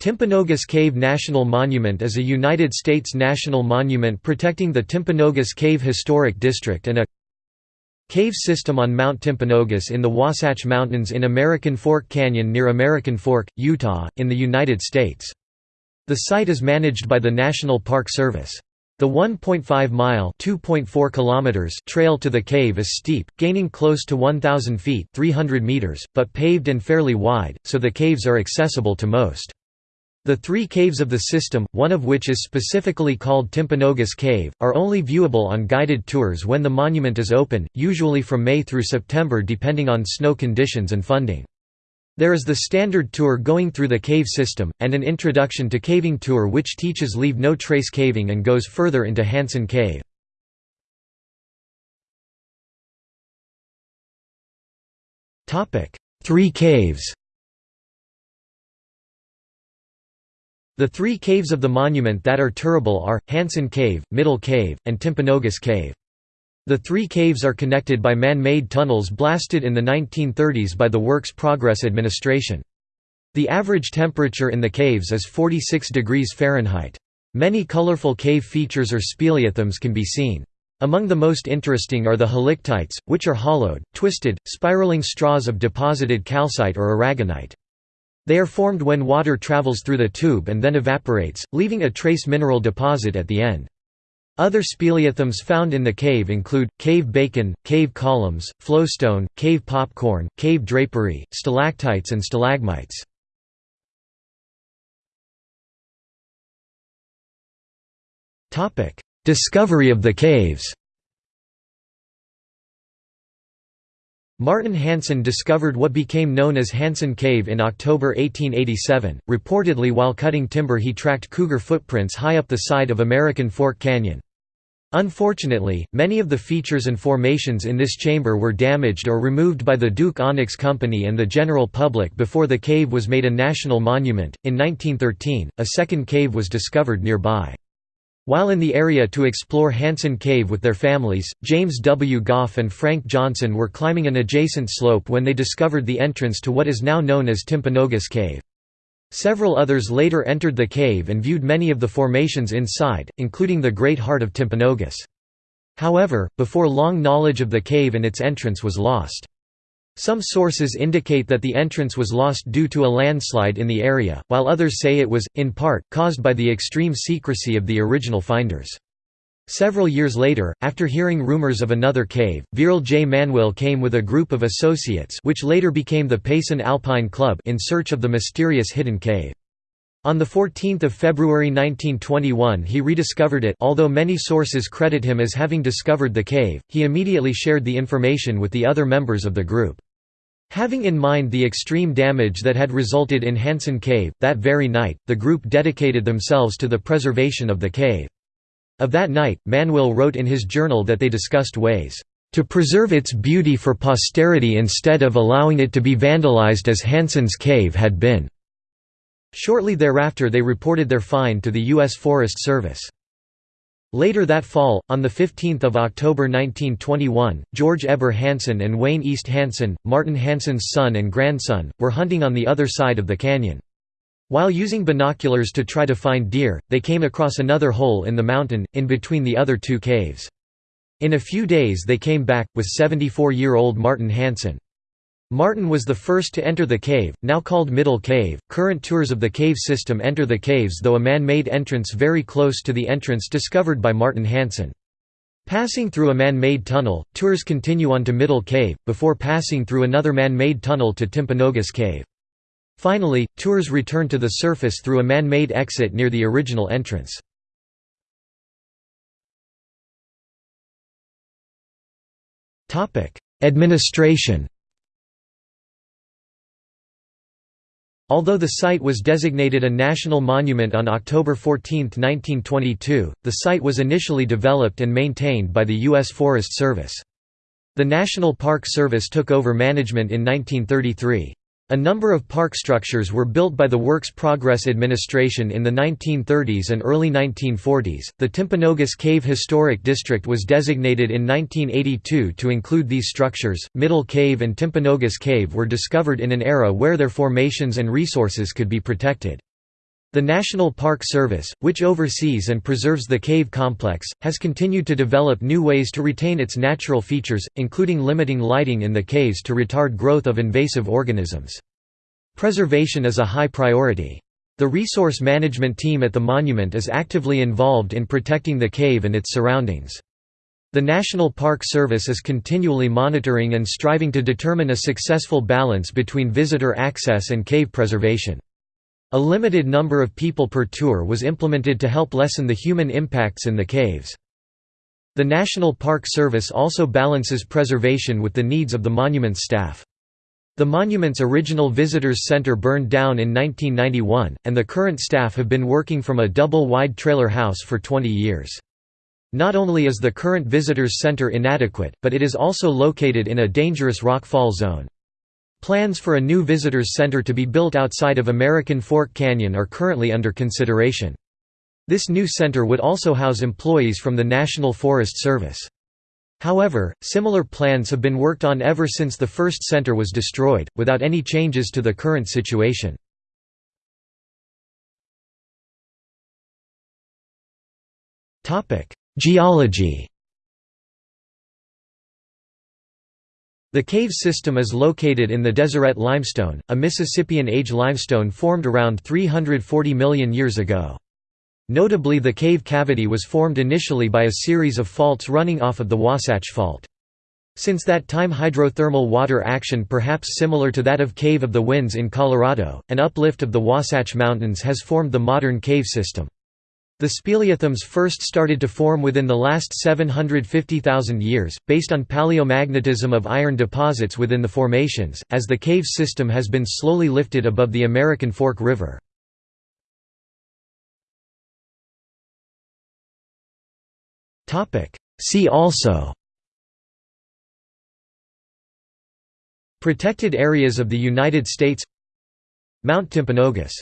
Timpanogos Cave National Monument is a United States national monument protecting the Timpanogos Cave Historic District and a cave system on Mount Timpanogos in the Wasatch Mountains in American Fork Canyon near American Fork, Utah, in the United States. The site is managed by the National Park Service. The 1.5-mile (2.4 trail to the cave is steep, gaining close to 1,000 feet 300 meters, but paved and fairly wide, so the caves are accessible to most. The three caves of the system, one of which is specifically called Timpanogos Cave, are only viewable on guided tours when the monument is open, usually from May through September depending on snow conditions and funding. There is the standard tour going through the cave system, and an introduction to caving tour which teaches leave no trace caving and goes further into Hansen Cave. Three caves The three caves of the monument that are tourable are, Hansen Cave, Middle Cave, and Timpanogos Cave. The three caves are connected by man-made tunnels blasted in the 1930s by the Works Progress Administration. The average temperature in the caves is 46 degrees Fahrenheit. Many colorful cave features or speleothems can be seen. Among the most interesting are the helictites, which are hollowed, twisted, spiraling straws of deposited calcite or aragonite. They are formed when water travels through the tube and then evaporates, leaving a trace mineral deposit at the end. Other speleothems found in the cave include, cave bacon, cave columns, flowstone, cave popcorn, cave drapery, stalactites and stalagmites. Discovery of the caves Martin Hansen discovered what became known as Hansen Cave in October 1887. Reportedly, while cutting timber, he tracked cougar footprints high up the side of American Fork Canyon. Unfortunately, many of the features and formations in this chamber were damaged or removed by the Duke Onyx Company and the general public before the cave was made a national monument. In 1913, a second cave was discovered nearby. While in the area to explore Hansen Cave with their families, James W. Goff and Frank Johnson were climbing an adjacent slope when they discovered the entrance to what is now known as Timpanogos Cave. Several others later entered the cave and viewed many of the formations inside, including the Great Heart of Timpanogos. However, before long knowledge of the cave and its entrance was lost. Some sources indicate that the entrance was lost due to a landslide in the area, while others say it was, in part, caused by the extreme secrecy of the original finders. Several years later, after hearing rumors of another cave, Vearl J. Manwill came with a group of associates which later became the Payson Alpine Club in search of the mysterious hidden cave. On 14 February 1921 he rediscovered it although many sources credit him as having discovered the cave, he immediately shared the information with the other members of the group. Having in mind the extreme damage that had resulted in Hansen Cave, that very night, the group dedicated themselves to the preservation of the cave. Of that night, Manwill wrote in his journal that they discussed ways, "...to preserve its beauty for posterity instead of allowing it to be vandalized as Hansen's cave had been." Shortly thereafter they reported their find to the U.S. Forest Service. Later that fall, on 15 October 1921, George Eber Hansen and Wayne East Hansen, Martin Hansen's son and grandson, were hunting on the other side of the canyon. While using binoculars to try to find deer, they came across another hole in the mountain, in between the other two caves. In a few days they came back, with 74-year-old Martin Hansen. Martin was the first to enter the cave, now called Middle Cave. Current tours of the cave system enter the caves though a man-made entrance very close to the entrance discovered by Martin Hansen. Passing through a man-made tunnel, tours continue on to Middle Cave, before passing through another man-made tunnel to Timpanogos Cave. Finally, tours return to the surface through a man-made exit near the original entrance. Administration Although the site was designated a national monument on October 14, 1922, the site was initially developed and maintained by the U.S. Forest Service. The National Park Service took over management in 1933. A number of park structures were built by the Works Progress Administration in the 1930s and early 1940s. The Timpanogos Cave Historic District was designated in 1982 to include these structures. Middle Cave and Timpanogos Cave were discovered in an era where their formations and resources could be protected. The National Park Service, which oversees and preserves the cave complex, has continued to develop new ways to retain its natural features, including limiting lighting in the caves to retard growth of invasive organisms. Preservation is a high priority. The resource management team at the monument is actively involved in protecting the cave and its surroundings. The National Park Service is continually monitoring and striving to determine a successful balance between visitor access and cave preservation. A limited number of people per tour was implemented to help lessen the human impacts in the caves. The National Park Service also balances preservation with the needs of the monument's staff. The monument's original visitors center burned down in 1991, and the current staff have been working from a double-wide trailer house for 20 years. Not only is the current visitors center inadequate, but it is also located in a dangerous rockfall zone. Plans for a new visitors center to be built outside of American Fork Canyon are currently under consideration. This new center would also house employees from the National Forest Service. However, similar plans have been worked on ever since the first center was destroyed, without any changes to the current situation. Geology The cave system is located in the Deseret limestone, a Mississippian-age limestone formed around 340 million years ago. Notably the cave cavity was formed initially by a series of faults running off of the Wasatch Fault. Since that time hydrothermal water action perhaps similar to that of Cave of the Winds in Colorado, an uplift of the Wasatch Mountains has formed the modern cave system. The speleothems first started to form within the last 750,000 years, based on paleomagnetism of iron deposits within the formations, as the cave system has been slowly lifted above the American Fork River. See also Protected areas of the United States Mount Timpanogos